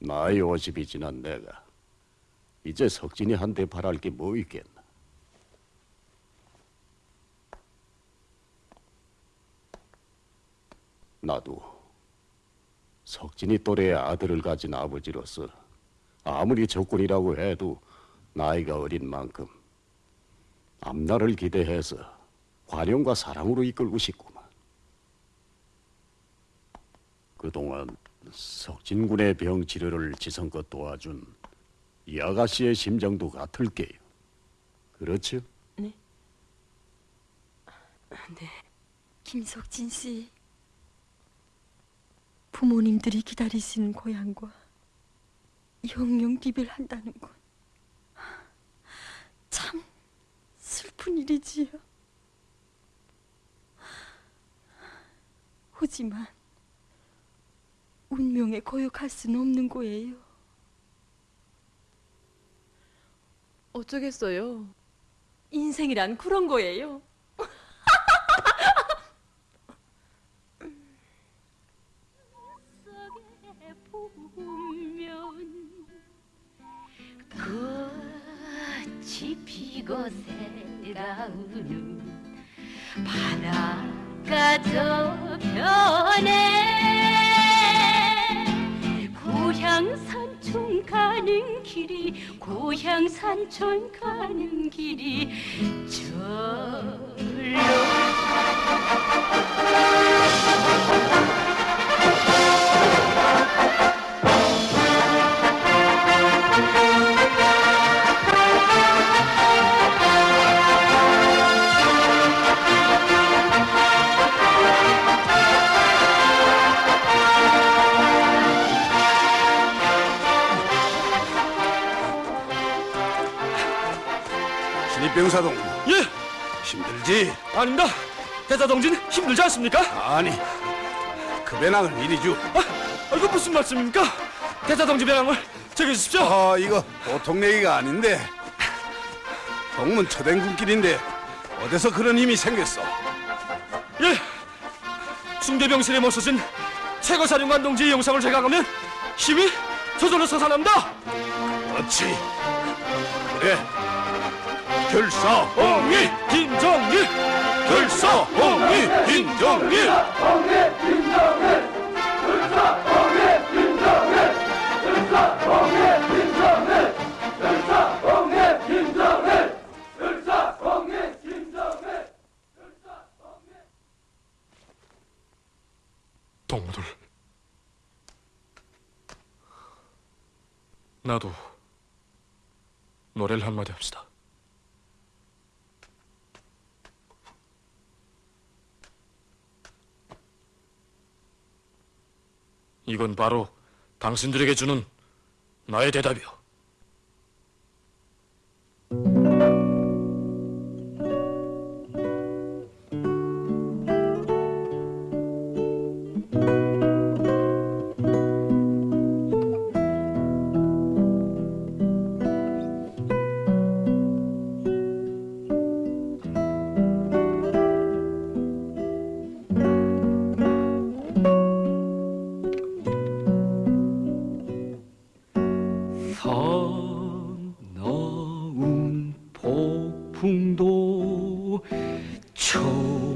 나이 50이 지난 내가 이제 석진이 한테 바랄 게 뭐 있겠나? 나도 석진이 또래의 아들을 가진 아버지로서 아무리 적군이라고 해도 나이가 어린 만큼 앞날을 기대해서 관용과 사랑으로 이끌고 싶구만. 그동안 석진군의 병 치료를 지성껏 도와준 이 아가씨의 심정도 같을게요. 그렇죠? 김석진 씨. 부모님들이 기다리시는 고향과 영영 비별한다는 건 참 슬픈 일이지요. 하지만 운명에 거역할 수는 없는 거예요. 어쩌겠어요. 인생이란 그런 거예요. 꽃이 피고 새라우는 바다가 저편에 가는 길이 고향 산촌 가는 길이 절로 힘들지? 아닙니다. 대사동진 힘들지 않습니까? 아니 그 배낭을 이리 주. 아, 이거 무슨 말씀입니까? 대사동진 배낭을 제게 주십시오. 아 이거 보통 내기가 아닌데 동문 초den군길인데 어디서 그런 힘이 생겼어? 예, 중대병실에 모셔진 최고사령관 동지의 영상을 제각하면 힘이 저절로 솟아납니다. 그렇지. 그래. 결사 홍위 김정일, 결사 홍위 김정일. 동무들, 나도 노래를 한마디 합시다. 이건 바로 당신들에게 주는 나의 대답이요. 풍도 처몰아내고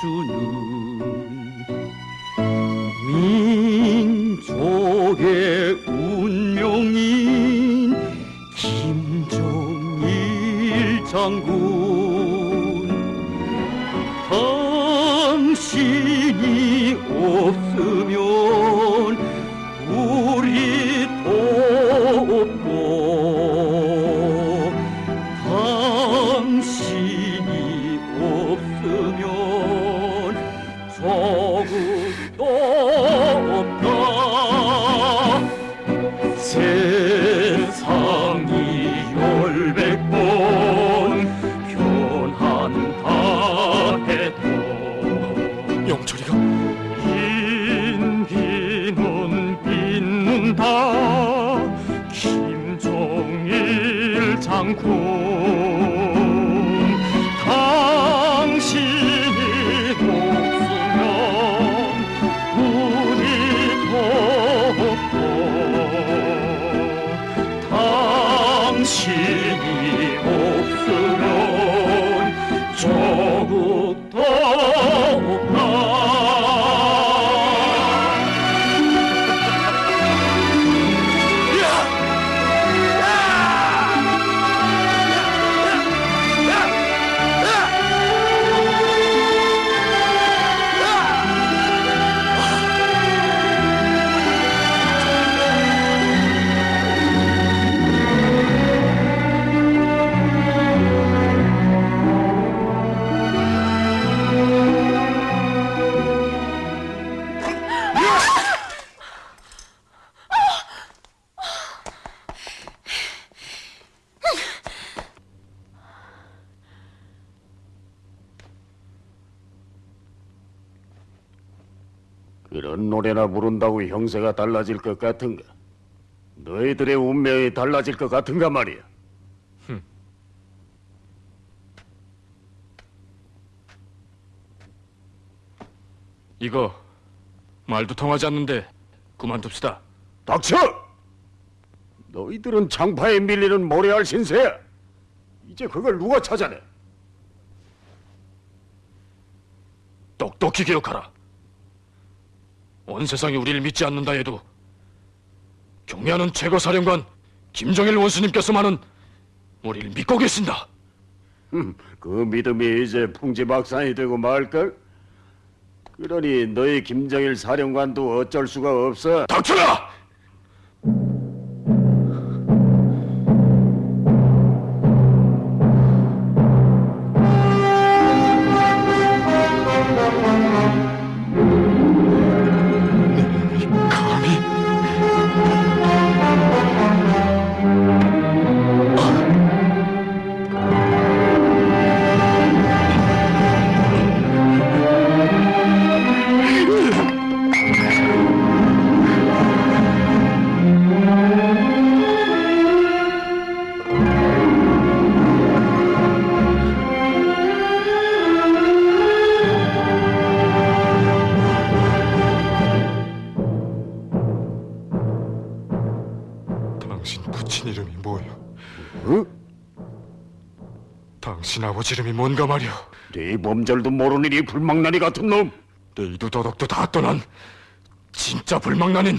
주는 민족의 운명인 김정일 장군. 당신 당신이 없으면 우리도 없고 당신 장군 노래나 부른다고 형세가 달라질 것 같은가? 너희들의 운명이 달라질 것 같은가 말이야. 이거 말도 통하지 않는데 그만둡시다. 닥쳐! 너희들은 장파에 밀리는 모래알 신세야. 이제 그걸 누가 찾아내? 똑똑히 기억하라. 온 세상이 우리를 믿지 않는다 해도 경미하는 최고사령관 김정일 원수님께서만은 우리를 믿고 계신다. 그 믿음이 이제 풍지박산이 되고 말걸? 그러니 너희 김정일 사령관도 어쩔 수가 없어. 닥쳐라! 당신 아버지 이름이 뭔가 말이오? 네 범절도 모르는 이 불망나니 같은 놈. 내 이도 도덕도 다 떠난 진짜 불망나닌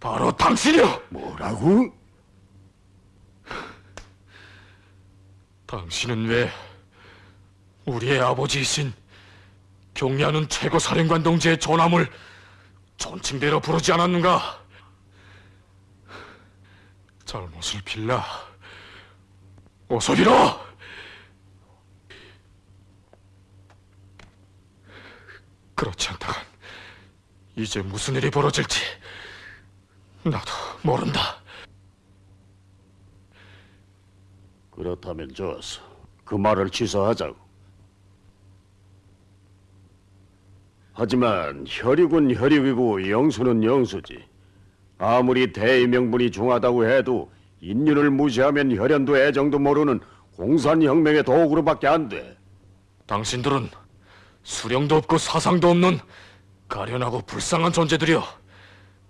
바로 당신이여! 뭐라고? 당신은 왜 우리의 아버지이신 경리하는 최고 사령관 동지의 전함을 존칭대로 부르지 않았는가? 잘못을 빌라. 어서 빌어! 그렇지 않다간 이제 무슨 일이 벌어질지 나도 모른다. 그렇다면 좋았어. 그 말을 취소하자고. 하지만 혈육은 혈육이고 영수는 영수지. 아무리 대의 명분이 중하다고 해도 인륜을 무시하면 혈연도 애정도 모르는 공산혁명의 도구로밖에 안 돼. 당신들은 수령도 없고 사상도 없는 가련하고 불쌍한 존재들이여.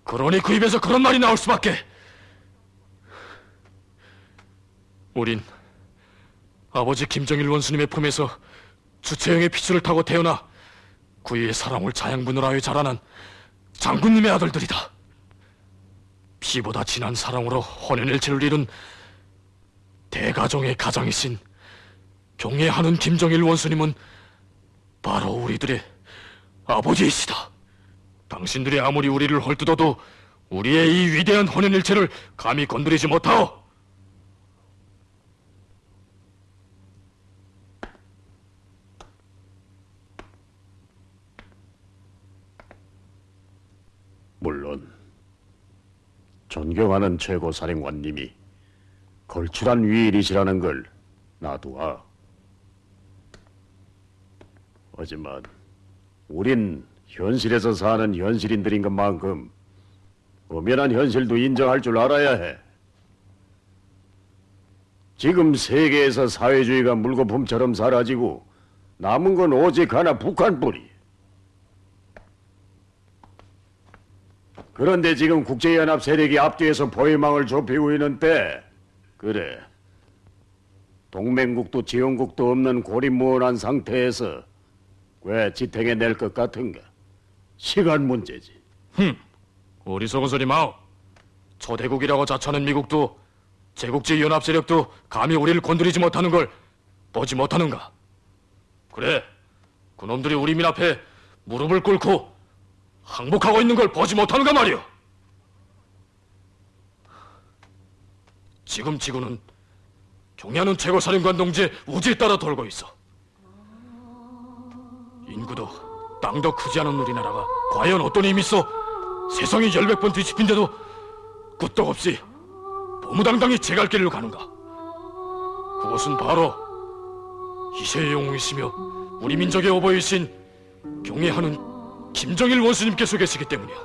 그러니 그 입에서 그런 말이 나올 수밖에. 우린 아버지 김정일 원수님의 품에서 주체형의 피줄을 타고 태어나 구이의 사랑을 자양분을 하여 자라난 장군님의 아들들이다. 피보다 진한 사랑으로 혼연일체를 이룬 대가종의 가장이신 경애하는 김정일 원수님은 바로 우리들의 아버지이시다. 당신들이 아무리 우리를 헐뜯어도 우리의 이 위대한 혼연일체를 감히 건드리지 못하오. 물론 존경하는 최고 사령관님이 걸출한 위일이시라는 걸 나도 아. 하지만 우린 현실에서 사는 현실인들인 것만큼 엄연한 현실도 인정할 줄 알아야 해. 지금 세계에서 사회주의가 물거품처럼 사라지고 남은 건 오직 하나 북한뿐이. 그런데 지금 국제연합 세력이 앞뒤에서 포위망을 좁히고 있는 때 그래 동맹국도 지원국도 없는 고립무원한 상태에서 왜 지탱해 낼 것 같은가 시간 문제지 어리석은 소리 마오. 초대국이라고 자처하는 미국도 제국지 연합 세력도 감히 우리를 건드리지 못하는 걸 보지 못하는가? 그래, 그놈들이 우리 민 앞에 무릎을 꿇고 항복하고 있는 걸 보지 못하는가 말이오. 지금 지구는 경야는 최고사령관 동지의 우지에 따라 돌고 있어. 인구도 땅도 크지 않은 우리나라가 과연 어떤 힘이 있어 세상이 열백 번 뒤집힌데도 끄떡 없이 보무당당히 제 갈 길로 가는가? 그것은 바로 이세의 영웅이시며 우리 민족의 오버이신 경애하는 김정일 원수님께서 계시기 때문이야.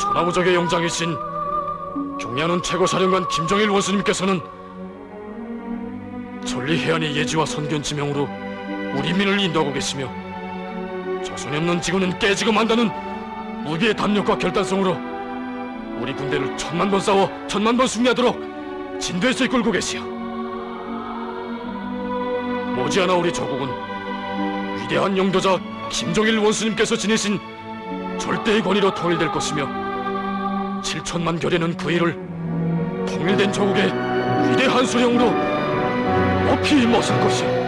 천하무적의 영장이신 경애하는 최고사령관 김정일 원수님께서는 전리 해안의 예지와 선견 지명으로 우리 민을 인도하고 계시며 자손이 없는 지구는 깨지고 만다는 무비의 담력과 결단성으로 우리 군대를 천만 번 싸워 천만 번 승리하도록 진도에서 이끌고 계시오. 머지않아 우리 조국은 위대한 영도자 김정일 원수님께서 지니신 절대의 권위로 통일될 것이며 7천만 결에는 그 일을 통일된 조국의 위대한 수령으로 높이 멋을 것이오.